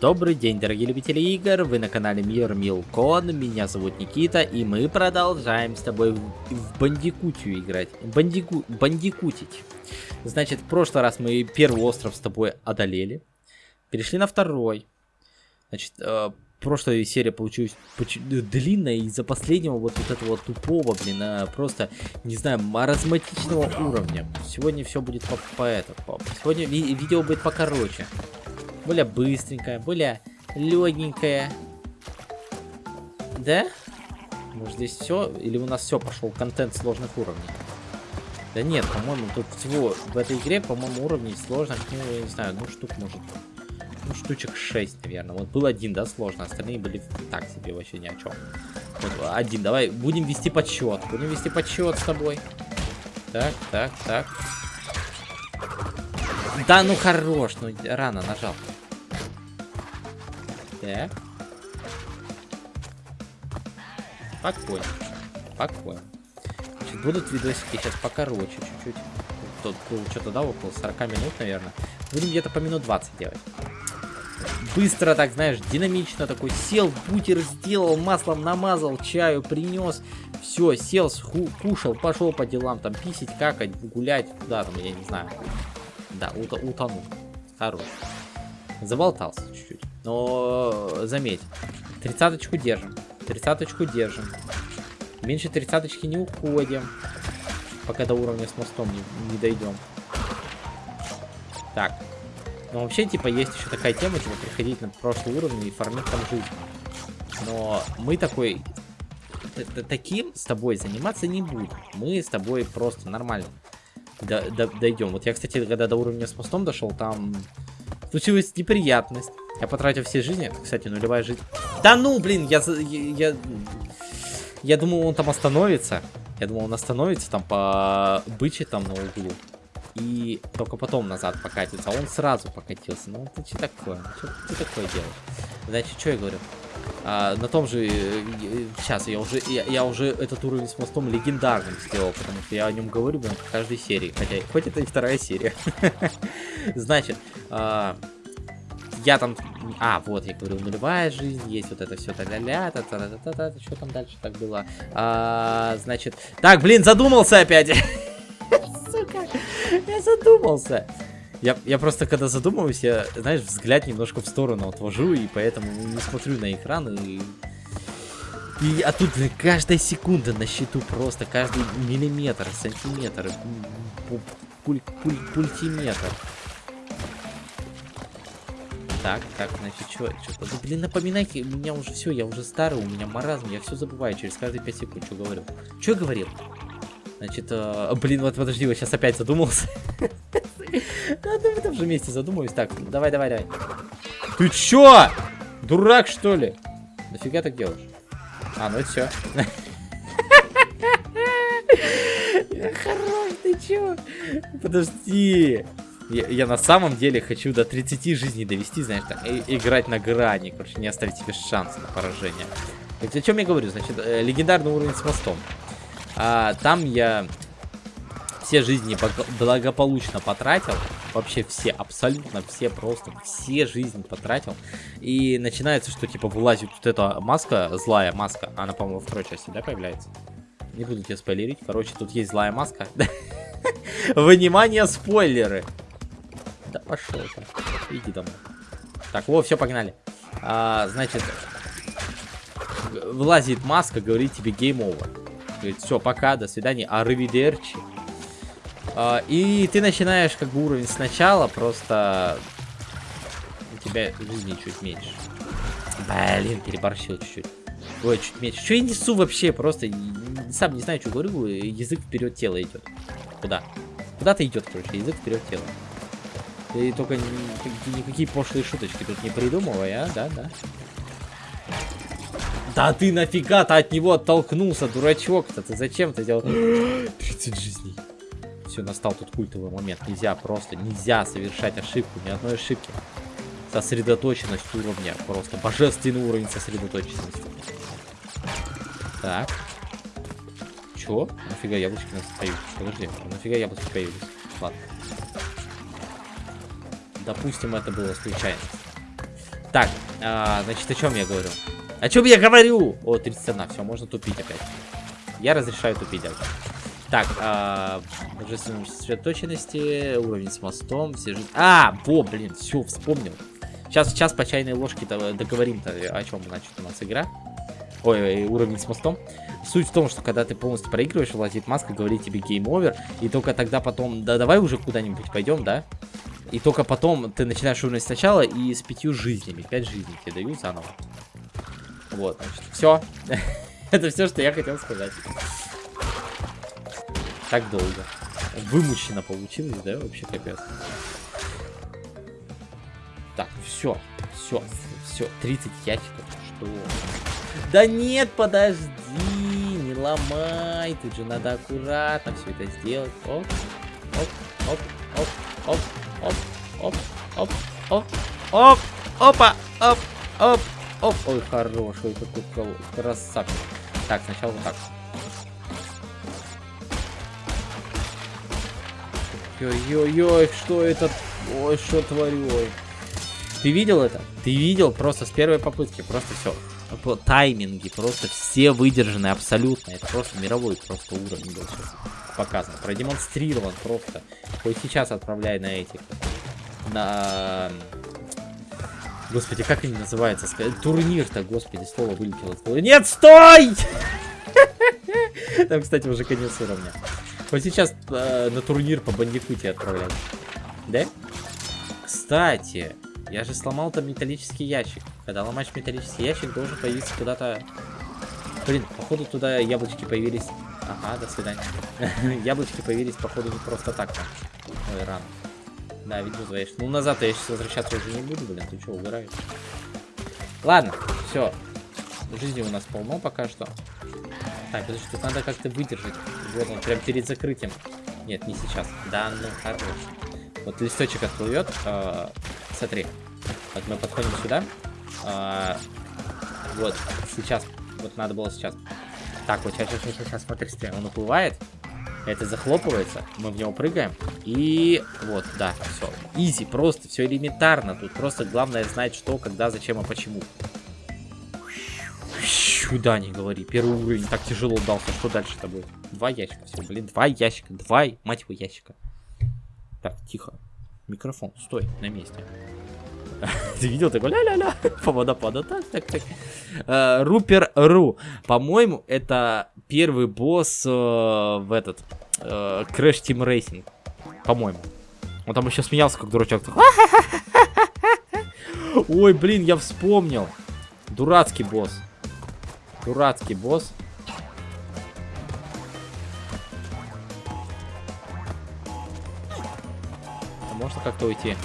Добрый день, дорогие любители игр, вы на канале Мир Милкон, меня зовут Никита, и мы продолжаем с тобой в, в Бандикутию играть, Бандику, Бандикутить. Значит, в прошлый раз мы первый остров с тобой одолели, перешли на второй. Значит, э, прошлая серия получилась длинная из-за последнего вот, вот этого тупого, блин, а, просто, не знаю, маразматичного уровня. Сегодня все будет по, по этому. Сегодня ви видео будет покороче более быстренькая, более легенькая. Да? Может здесь все? Или у нас все пошел контент сложных уровней? Да нет, по-моему, тут всего в этой игре, по-моему, уровней сложных, ну, я не знаю, ну, штук может. Ну, штучек 6, наверное. Вот был один, да, сложно, остальные были так себе вообще ни о чем. Вот, один, давай, будем вести подсчет. Будем вести подсчет с тобой. Так, так, так. Да ну хорош, ну рано нажал. Так. Спокойно. Спокойно. Значит, будут видосики сейчас покороче чуть-чуть. Тут был что-то, да, около 40 минут, наверное. Будем где-то по минут 20 делать. Быстро так, знаешь, динамично такой. Сел, бутер сделал, маслом намазал, чаю принес. Все, сел, кушал, пошел по делам, там, писить, какать, гулять, куда там, я не знаю. Да, ут утонул. Хорош. Заболтался чуть-чуть. Но заметь, тридцаточку держим. Тридцаточку держим. Меньше тридцаточки не уходим. Пока до уровня с мостом не, не дойдем. Так. Ну, вообще, типа, есть еще такая тема, типа, приходить на прошлый уровень и фармить там жизнь. Но мы такой... Таким с тобой заниматься не будем. Мы с тобой просто нормально дойдем. Вот я, кстати, когда до уровня с мостом дошел, там случилась неприятность. Я потратил все жизни. Кстати, нулевая жизнь. Да ну, блин, я, я, я, я думал, он там остановится. Я думал, он остановится там по быче там на углу. И только потом назад покатится. А он сразу покатился. Ну, ты что такое? Что ты такое делаешь? Значит, что я говорю? А, на том же... Сейчас, я уже, я, я уже этот уровень с мостом легендарным сделал, потому что я о нем говорю, блин, в каждой серии. Хотя, хоть это и вторая серия. Значит, а, я там... А, вот, я говорю, нулевая жизнь, есть вот это все та-ля-ля, та-та-та-та-та, что там дальше так было? А, значит... Так, блин, задумался опять! Сука, я задумался. Я, я просто, когда задумываюсь, я, знаешь, взгляд немножко в сторону отвожу, и поэтому не смотрю на экран, и... И, а тут каждая секунда на счету просто, каждый миллиметр, сантиметр, пуль, пуль, пультиметр. Так, так, значит, что, что да, блин, напоминайте, у меня уже все, я уже старый, у меня маразм, я все забываю через каждые 5 секунд, что говорю. Что я говорил? Значит, э, блин, вот подожди, вот сейчас опять задумался. Надо в этом же месте задумаюсь. Так, давай, давай, давай. Ты чё? Дурак, что ли? Нафига так делаешь? А, ну это все. Хорош, ты чё? Подожди. Я, я на самом деле хочу до 30 жизней довести, знаешь, так, и, играть на грани, короче, не оставить себе шанса на поражение. Ведь о чем я говорю? Значит, э, легендарный уровень с мостом. А, там я все жизни благополучно потратил. Вообще все, абсолютно все, просто все жизни потратил. И начинается, что типа вылазит вот эта маска, злая маска. Она, по-моему, во второй части, да, появляется? Не буду тебе спойлерить. Короче, тут есть злая маска. Внимание, спойлеры! Да пошел ты. Иди домой. Так, вот, все, погнали. А, значит, вылазит маска, говорит тебе гейм over. Говорит, все, пока, до свидания, аривидерчи. А, и ты начинаешь как бы уровень сначала, просто у тебя жизни чуть меньше. Блин, переборщил чуть-чуть. Ой, чуть меньше. Что я несу вообще? Просто сам не знаю, что говорю. Язык вперед тела идет. Куда? Куда-то идет, короче, язык вперед тела. Ты только никакие пошлые шуточки тут не придумывай, а? Да, да. Да ты нафига-то от него оттолкнулся, дурачок-то? Ты зачем ты делал? 30 жизней. Все, настал тут культовый момент. Нельзя просто, нельзя совершать ошибку, ни одной ошибки. Сосредоточенность уровня, просто божественный уровень сосредоточенности. Так. Чё? Нафига яблочки у нас появились? Подожди, нафига яблочки появились? Ладно. Допустим, это было случайно. Так, а, значит, о чем я говорю? О чем я говорю? О, 31, все, можно тупить опять. Я разрешаю тупить опять. Так, а, божественной сосредоточенности, уровень с мостом, все же... А, во, блин, все, вспомнил. Сейчас, сейчас по чайной ложке договорим-то, о чем, значит, у нас игра. Ой, уровень с мостом. Суть в том, что когда ты полностью проигрываешь, вылазит маска, говорит тебе гейм овер, и только тогда потом, да давай уже куда-нибудь пойдем, да? И только потом ты начинаешь уровень сначала и с пятью жизнями. Пять жизней тебе дают заново. Вот, значит, все. Это все, что я хотел сказать. Так долго. Вымучено получилось, да? Вообще капец. Так, все. Все. Все. 30 ящиков. Что? Да нет, подожди. Не ломай. Тут же надо аккуратно все это сделать. Оп. Оп. Оп. Оп. Оп. Оп. Оп. Оп. Оп. Оп. Опа. Оп. Оп. Оп. Ой, хороший какой красавчик. Так, сначала вот так. Ой-ой-ой, что это? Ой, что творю, ой. Ты видел это? Ты видел просто с первой попытки, просто все. Тайминги, просто все выдержаны абсолютно. Это просто мировой просто уровень был сейчас показан. Продемонстрирован просто. Хоть сейчас отправляй на этих. На... Господи, как они называются? Турнир-то, господи, слово вылетело. Нет, стой! Там, кстати, уже конец уровня. Вот сейчас э, на турнир по бандикуте отправляют. Да? Кстати, я же сломал там металлический ящик. Когда ломаешь металлический ящик, должен появиться куда-то... Блин, походу туда яблочки появились... Ага, до свидания. яблочки появились, походу, не просто так. Ой, рано. Да, видно, звонишь. Ну, назад я сейчас возвращаться уже не буду, блин. Ты что, угораешь? Ладно, все. Жизни у нас полно пока что. Так, подожди, тут надо как-то выдержать. Вот он, прям перед закрытием. Нет, не сейчас. Да, ну хорош. Вот листочек отплывет. Э, смотри. Вот мы подходим сюда. Э, вот, сейчас. Вот надо было сейчас. Так, вот сейчас, сейчас, сейчас, смотри, смотри. Он уплывает. Это захлопывается. Мы в него прыгаем. И вот, да, все. Изи, просто, все элементарно. Тут просто главное знать, что, когда, зачем и почему. Сюда не говори. Первый уровень так тяжело дался. Что дальше-то будет? Два ящика все, блин. Два ящика. Два, мать его, ящика. Так, тихо. Микрофон, стой на месте. Ты видел такой ля-ля-ля по водопаду? Так, так, так. Uh, Рупер Ру. По-моему, это первый босс uh, в этот uh, Crash Team Racing. По-моему. Он там еще смеялся, как дурачок. Ой, блин, я вспомнил. Дурацкий босс. Дурацкий босс. А можно как-то уйти?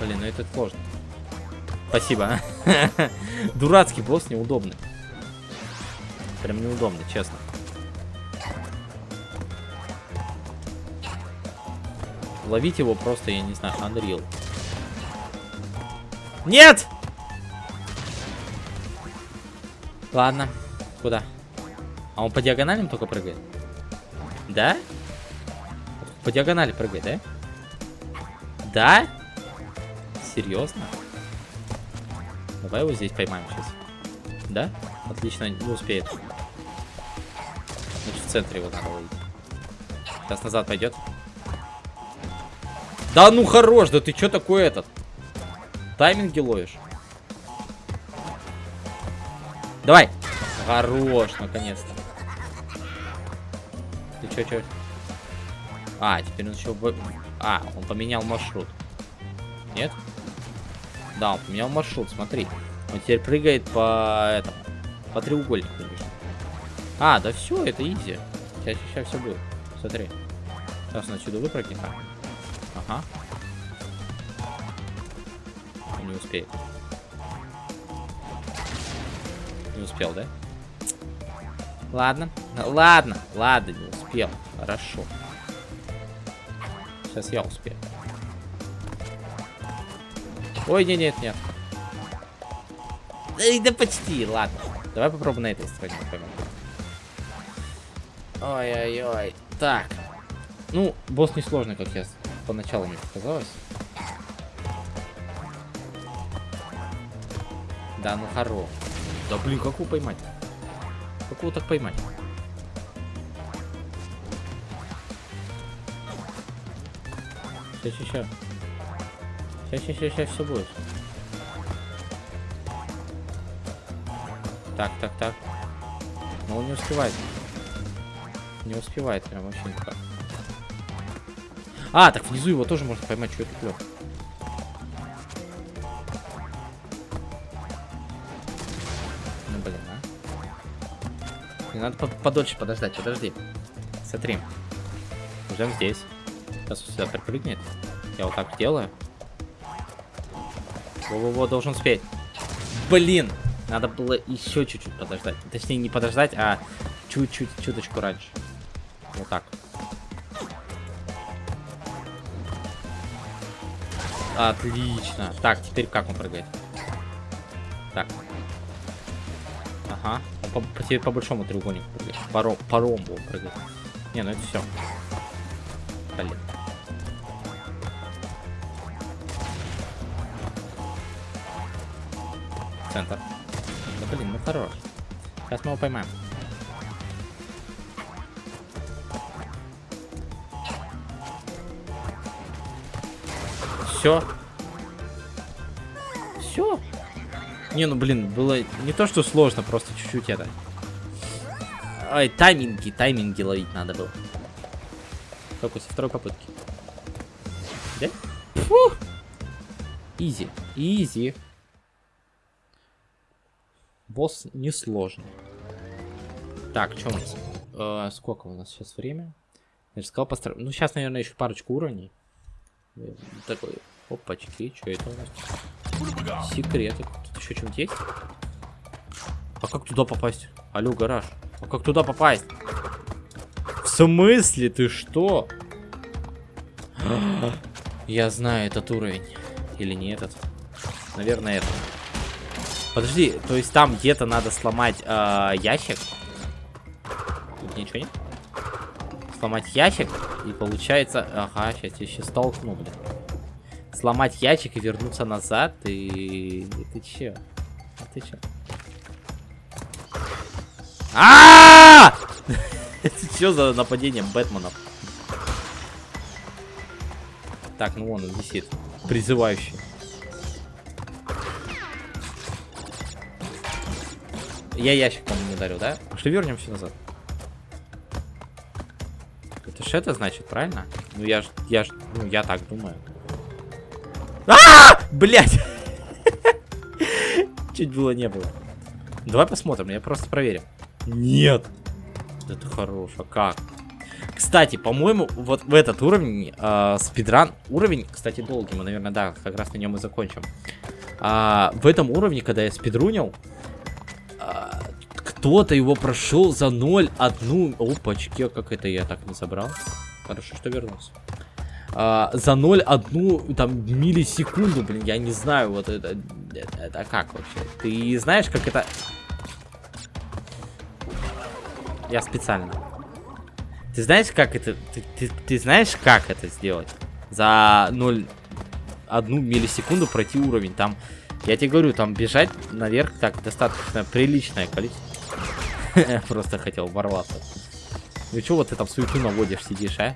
Блин, ну это сложно. Спасибо. Дурацкий босс неудобный. Прям неудобный, честно. Ловить его просто, я не знаю, Unreal. Нет! Ладно. Куда? А он по диагоналям только прыгает? Да? По диагонали прыгает, да? Да? Серьезно? Давай его здесь поймаем сейчас. Да? Отлично, не успеет. Значит, в центре его надо ловить. Сейчас назад пойдет. Да ну хорош, да ты что такой этот? Тайминги ловишь? Давай. Хорош, наконец-то. Ты чё, чё? А, теперь он еще... А, он поменял маршрут. Нет? Да, он поменял маршрут, смотри. Он теперь прыгает по этому. По треугольнику. А, да все, это изи. Сейчас, сейчас все будет. Смотри. Сейчас он отсюда выпрыгнет. Ага. Он не успеет. Не успел, да? Ладно. Ладно. Ладно, не успел. Хорошо. Сейчас я успею. Ой, нет, нет, нет. Эй, да почти, ладно. Давай попробуем на этой стороне. Ой-ой-ой. Так. Ну, босс несложный, как я поначалу мне показалось. Да, ну хоро. Да блин, как его поймать? Как его так поймать? Сейчас, сейчас, сейчас. Сейчас, сейчас, все будет. Так, так, так. Но он не успевает. Не успевает прям вообще никак. А, так внизу его тоже можно поймать, что это клёв. Ну блин, а. Не надо по подольше подождать, подожди. Смотри. Ждем здесь. Сейчас он сюда припрыгнет. Я вот так делаю. Во-во-во, должен успеть. Блин! Надо было еще чуть-чуть подождать. Точнее, не подождать, а чуть-чуть, чуточку раньше. Вот так. Отлично. Так, теперь как он прыгает? Так. Ага. Он по, по, по большому треугольнику прыгает. По, по ромбу он прыгает. Не, ну это все. Блин. Центр. Да блин, ну хорош. Сейчас мы его поймаем. Все. Все. Не, ну блин, было не то, что сложно, просто чуть-чуть это. Ай, тайминги, тайминги ловить надо было. Только со второй попытки. Да? Фу! Изи, изи. Босс несложный. Так, что у нас? Э, сколько у нас сейчас время? Я же сказал постар... Ну, сейчас, наверное, еще парочку уровней. Такой, опачки, что это у нас? Секреты. Тут еще что-нибудь есть? А как туда попасть? Алло, гараж. А как туда попасть? В смысле? Ты что? Я знаю этот уровень. Или не этот? Наверное, этот. Подожди, то есть там где-то надо сломать э, ящик? Тут ничего нет? Сломать ящик, и получается... Ага, сейчас я сейчас столкну, блин. Сломать ящик и вернуться назад, и... Ты че? Ты че? а Это что за нападение Бэтменов? Так, ну вон он висит. Призывающий. Я ящик, по-моему, не ударил, да? Пошли вернемся назад. Это ж это значит, правильно? Ну я ж, я ж, ну я так думаю. А, -а, -а! Блять! Чуть было не было. Давай посмотрим, я просто проверим. Нет. Это а как? Кстати, по-моему, вот в этот уровень, э, спидран, уровень, кстати, долгий, мы, наверное, да, как раз на нем и закончим. А, в этом уровне, когда я спидрунил, кто-то его прошел за 0, одну... Опачки, как это я так не забрал? Хорошо, что вернулся. А, за 0, одну, там, миллисекунду, блин, я не знаю, вот это... Это, это как вообще? Ты знаешь, как это... Я специально. Ты знаешь, как это... Ты, ты, ты знаешь, как это сделать? За 0... Одну миллисекунду пройти уровень. Там... Я тебе говорю, там бежать наверх так достаточно приличное количество. Просто хотел ворваться. Ну что вот ты там суету наводишь, сидишь, а?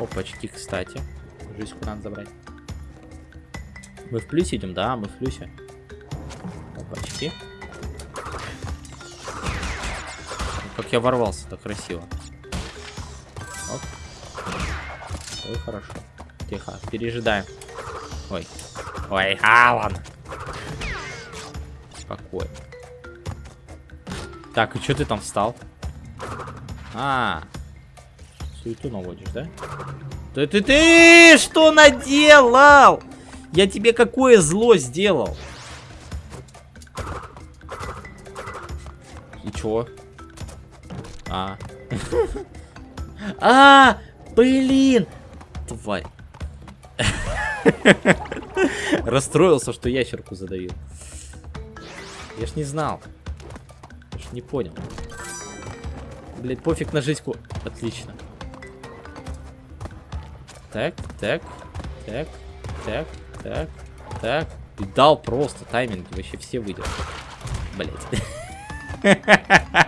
Опачки, кстати. Жизнь надо забрать. Мы в плюсе идем, да, мы в плюсе. Опачки. Как я ворвался так красиво. Оп. Ой, хорошо. Тихо, пережидаем. Ой. Ой, Алан спокойно. Так, и что ты там встал? А, суету наводишь, да? Ты, ты, ты, что наделал? Я тебе какое зло сделал? И чё? А. А, блин. Тварь. Расстроился, что ящерку задавил. Я ж не знал. Я ж не понял. Блять, пофиг на жизнь. Отлично. Так, так, так. так, так, так. И дал просто тайминг, вообще все выйдет. Блять.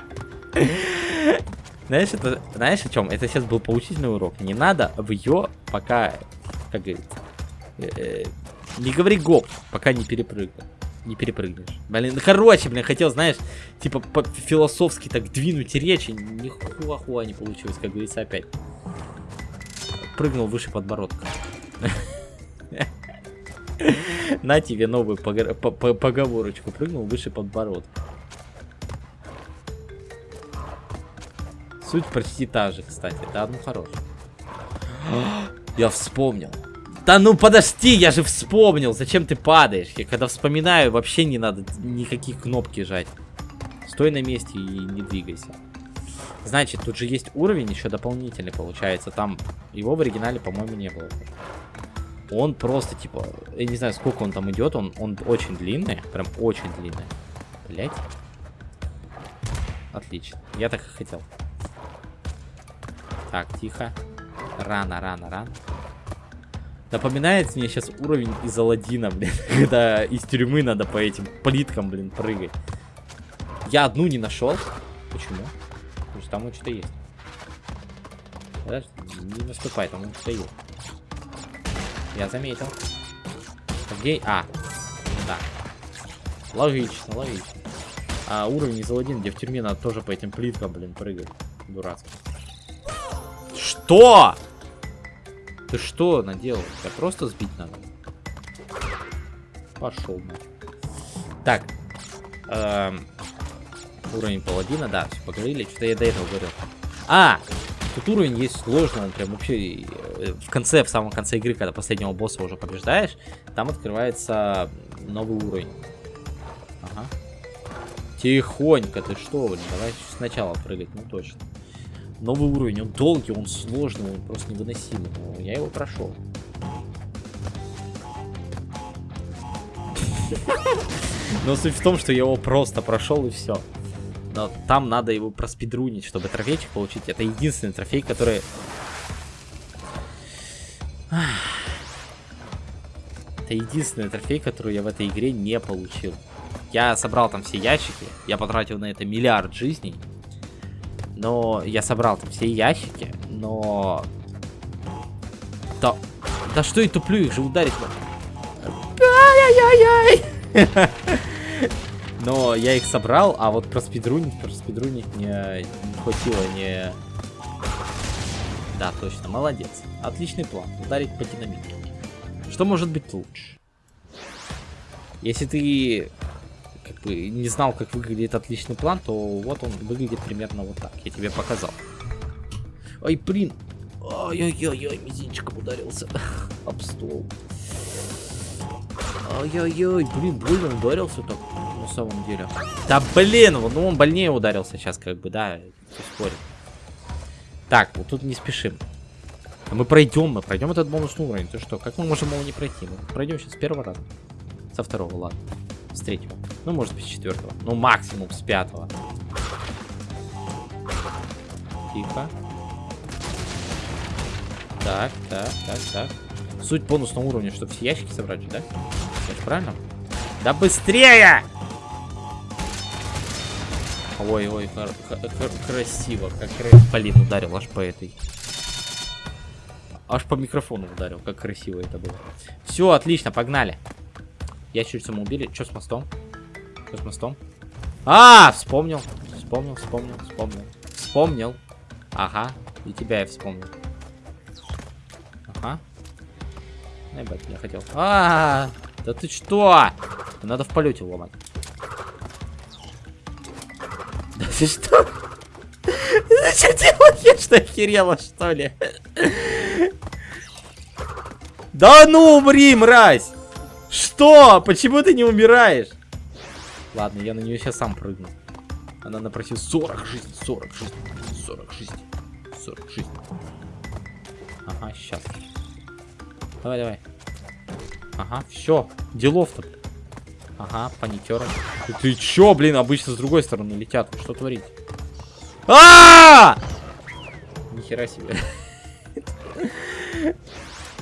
Знаешь, это, знаешь о чем? Это сейчас был поучительный урок. Не надо в ее пока, как говорится, э, э, не говори гоп, пока не перепрыгнешь. Не перепрыгнешь. Блин, ну короче, блин, хотел, знаешь, типа философски так двинуть речь, и нихуахуа не получилось, как говорится, опять. Прыгнул выше подбородка. На тебе новую поговорочку. Прыгнул выше подбородка. Суть почти та же, кстати. Да, ну хорош. Я вспомнил. Да ну подожди, я же вспомнил. Зачем ты падаешь? Я когда вспоминаю, вообще не надо никаких кнопки жать. Стой на месте и не двигайся. Значит, тут же есть уровень еще дополнительный, получается. Там его в оригинале, по-моему, не было. Он просто, типа, я не знаю, сколько он там идет. Он, он очень длинный, прям очень длинный. Блять. Отлично. Я так и хотел. Так, тихо. Рано, рано, рано. Напоминает мне сейчас уровень из Алладина, блин. Когда из тюрьмы надо по этим плиткам, блин, прыгать. Я одну не нашел. Почему? Потому что там что-то есть. Подожди, не наступай, там что-то есть. Я заметил. Где? А, да. Логично, логично. А уровень из Алладина, где в тюрьме надо тоже по этим плиткам, блин, прыгать. Дурацко. Что? Ты что наделал? Я просто сбить надо. Пошел. Так. Эм, уровень паладина, да, все поговорили. Что-то я до этого говорил. А! Тут уровень есть сложный, он прям вообще э, в конце, в самом конце игры, когда последнего босса уже побеждаешь, там открывается новый уровень. Ага. Тихонько, ты что, блин, давай сначала прыгать, ну точно новый уровень. Он долгий, он сложный, он просто невыносимый. Но я его прошел. Но суть в том, что я его просто прошел и все. Но там надо его проспидрунить, чтобы трофейчик получить. Это единственный трофей, который... Это единственный трофей, который я в этой игре не получил. Я собрал там все ящики, я потратил на это миллиард жизней. Но я собрал там все ящики, но... Да, да что я туплю, их же ударить Ай-яй-яй-яй! Но я их собрал, а вот про спидрунить, про спидрунить мне не хватило не... Да, точно, молодец. Отличный план. Ударить по динамике. Что может быть лучше? Если ты как бы не знал, как выглядит отличный план, то вот он выглядит примерно вот так. Я тебе показал. Ай, блин. Ай-яй-яй, мизинчиком ударился. Об стол. Ай-яй-яй, блин, больно ударился так, на самом деле. Да блин, ну он больнее ударился сейчас, как бы, да, спорит. Так, вот тут не спешим. Мы пройдем, мы пройдем этот бонусный уровень. Ты что, как мы можем его не пройти? Мы пройдем сейчас с первого раза. Со второго, ладно. С третьего. Ну, может быть, с четвертого. Ну, максимум с пятого. Тихо. Так, так, так, так. Суть бонусного уровня, чтобы все ящики собрать, да? Это правильно? Да быстрее! Ой, ой, красиво. Как Блин, ударил аж по этой. Аж по микрофону ударил. Как красиво это было. Все, отлично, погнали. Ящерицу мы убили. Что с мостом? Что с мостом? А, вспомнил. Вспомнил, вспомнил, вспомнил. Вспомнил. Ага. И тебя я вспомнил. Ага. Ебать, я хотел. А, -а, а, да ты что? Надо в полете ломать. Да ты что? Зачем делаешь? Что охерела, что ли? Да ну умри, мразь! Что? Почему ты не умираешь? Ладно, я на нее сейчас сам прыгну. Она напросила 40 жизней, 40 жизней, 40 жизней, 40 жизней. Ага, сейчас. Давай, давай. Ага, все. Делов-то. Ага, паникеры. Ты, чё, блин, обычно с другой стороны летят. Что творите? -а, -а! Нихера себе.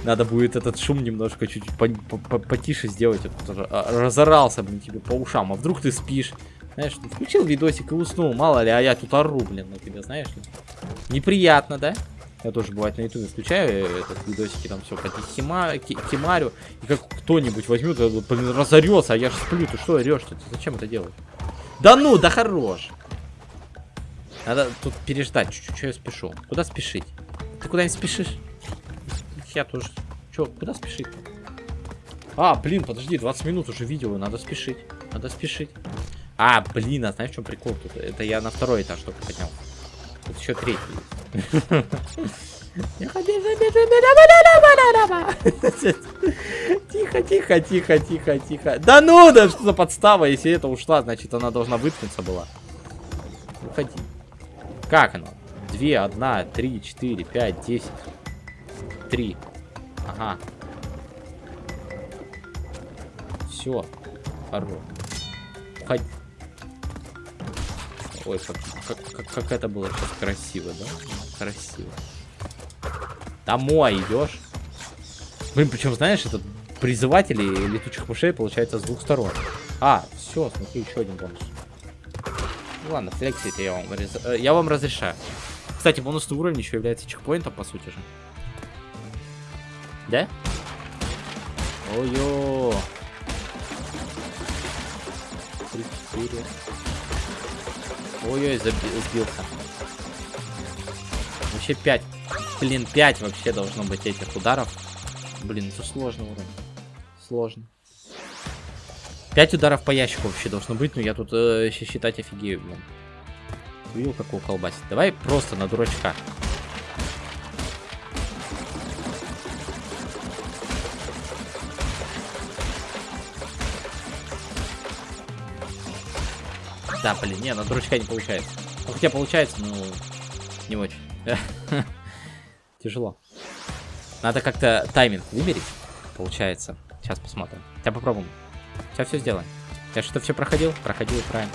Надо будет этот шум немножко чуть по по по потише сделать. А, разорался, блин, тебе по ушам. А вдруг ты спишь? Знаешь, ты включил видосик и уснул, мало ли, а я тут ору, блин, на тебя, знаешь ли. Неприятно, да? Я тоже бывает на ютубе включаю э, этот видосики, там все кимарю, и как кто-нибудь возьмет, блин, разорется, а я же сплю, ты что орешь-то? Ты зачем это делаешь? Да ну, да хорош! Надо тут переждать чуть-чуть, что я спешу. Куда спешить? Ты куда-нибудь спешишь? Я тоже. Че, куда спешить? А, блин, подожди, 20 минут уже видео, надо спешить. Надо спешить. А, блин, а знаешь, в чем прикол тут? Это я на второй этаж только поднял. Тут еще третий. Тихо, тихо, тихо, тихо, тихо. Да ну, да что за подстава? Если это ушла, значит она должна выткнуться была. Уходи. Как оно? Две, одна, три, четыре, пять, десять. Три. Ага. Все. Хорош. Уходи. Ой, как, как, как, как это было сейчас красиво, да? Красиво. Домой идешь. Блин, причем, знаешь, этот призыватели летучих мышей получается с двух сторон. А, все, смотри, еще один бонус. Ну, ладно, флексите я вам. Э, я вам разрешаю. Кстати, бонусный уровень еще является чекпоинтом, по сути же. Да? Ой-ё. 3-4. Ой-ой, сбился. Вообще 5. Блин, 5 вообще должно быть этих ударов. Блин, это сложно уровень. Сложно. 5 ударов по ящику вообще должно быть, но я тут э, считать офигею, блин. Видел, какого колбасит? Давай просто на дурачка. Да, блин, не, на дурачка не получается. Ну, хотя получается, но не очень. Тяжело. Надо как-то тайминг вымерить, получается. Сейчас посмотрим. Сейчас попробуем. Сейчас все сделаем. Я что, все проходил? Проходил правильно.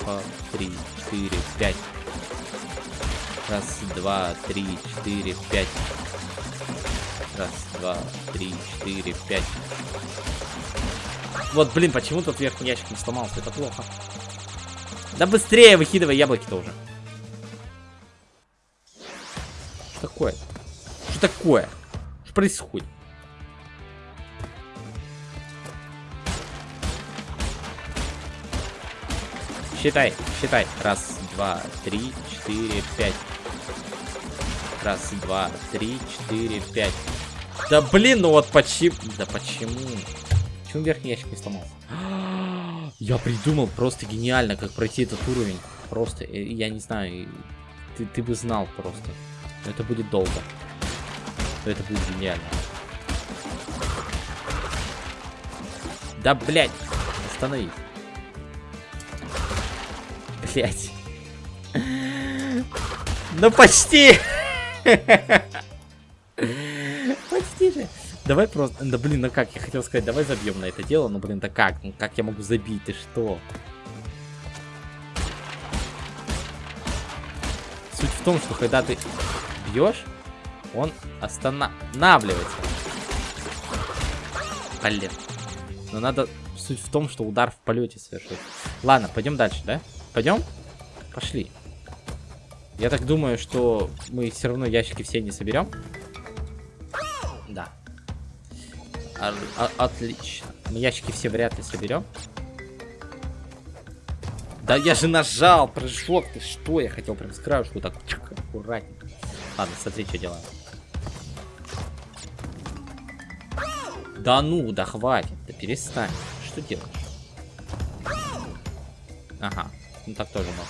Два, три, четыре, пять. Раз, два, три, четыре, пять. Раз, два, три, четыре, пять. Вот, блин, почему тут верхний ящик не сломался? Это плохо. Да быстрее выкидывай яблоки-то уже. Что такое? Что такое? Что происходит? Считай, считай. Раз, два, три, четыре, пять. Раз, два, три, четыре, пять. Да блин, ну вот почему... Да почему? Почему верхний ящик не сломался? Я придумал просто гениально, как пройти этот уровень. Просто, э, я не знаю, ты, ты бы знал просто. Это будет долго. Это будет гениально. Да, блядь, остановись. Блядь. Ну почти! Давай просто... Да блин, ну как, я хотел сказать, давай забьем на это дело, но блин, да как? Ну как я могу забить, ты что? Суть в том, что когда ты бьешь, он останавливается. Блин. Но надо... Суть в том, что удар в полете совершить. Ладно, пойдем дальше, да? Пойдем? Пошли. Я так думаю, что мы все равно ящики все не соберем. Отлично. Мы ящики все вряд ли соберем. Да я же нажал прыжок. Ты что? Я хотел прям с краешку так аккуратненько. Ладно, смотри, что делаем. Да ну, да хватит. Да перестань. Что делаешь? Ага. Ну так тоже можно.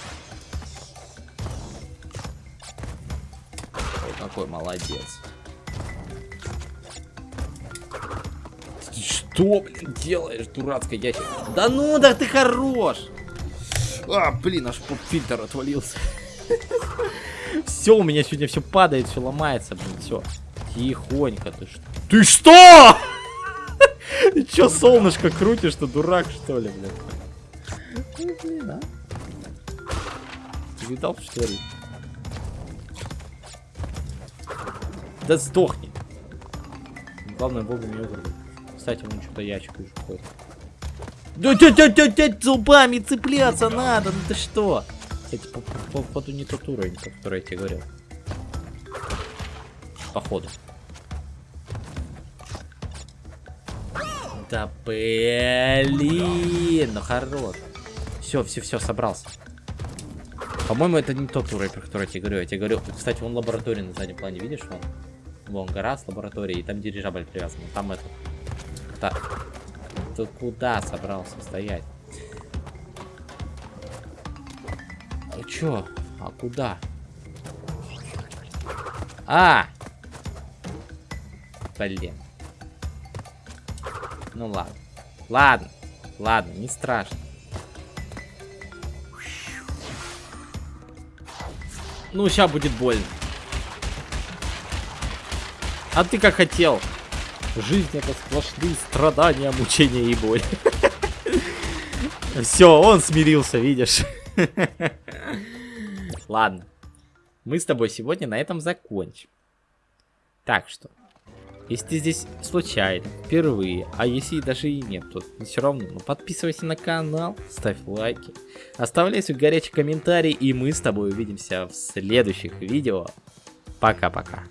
Ой, какой молодец. Что, блин, делаешь, дурацкая ящик? Да ну, да ты хорош! А, блин, аж поп-фильтр отвалился. Все, у меня сегодня все падает, все ломается, блин, все. Тихонько, ты что? Ты что? Ты что, солнышко крутишь, что дурак, что ли, блин? Ну, блин, а? Ты видал, что ли? Да сдохни. Главное, вовремя вырвать. Кстати, вон что-то ящик уже ходит. Да, да, да, да, да, зубами цепляться надо, ну ты что? Кстати, по, по, по, походу не тот уровень, про который я тебе говорил. Походу. Да блин, ну хорош. Все, все, все, собрался. По-моему, это не тот уровень, про который я тебе говорю. Я тебе говорю, кстати, вон лаборатория на заднем плане, видишь? Вон, вон гора с лабораторией, и там дирижабль привязан. Там это... это... Ты куда собрался стоять? А чё? А куда? А! Блин. Ну ладно. Ладно. Ладно, не страшно. Ну, сейчас будет больно. А ты как хотел. Жизнь это сплошные страдания, мучения и боль. Все, он смирился, видишь. Ладно. Мы с тобой сегодня на этом закончим. Так что, если ты здесь случайно, впервые, а если даже и нет, то все равно, ну, подписывайся на канал, ставь лайки, оставляй свой горячий комментарий, и мы с тобой увидимся в следующих видео. Пока-пока.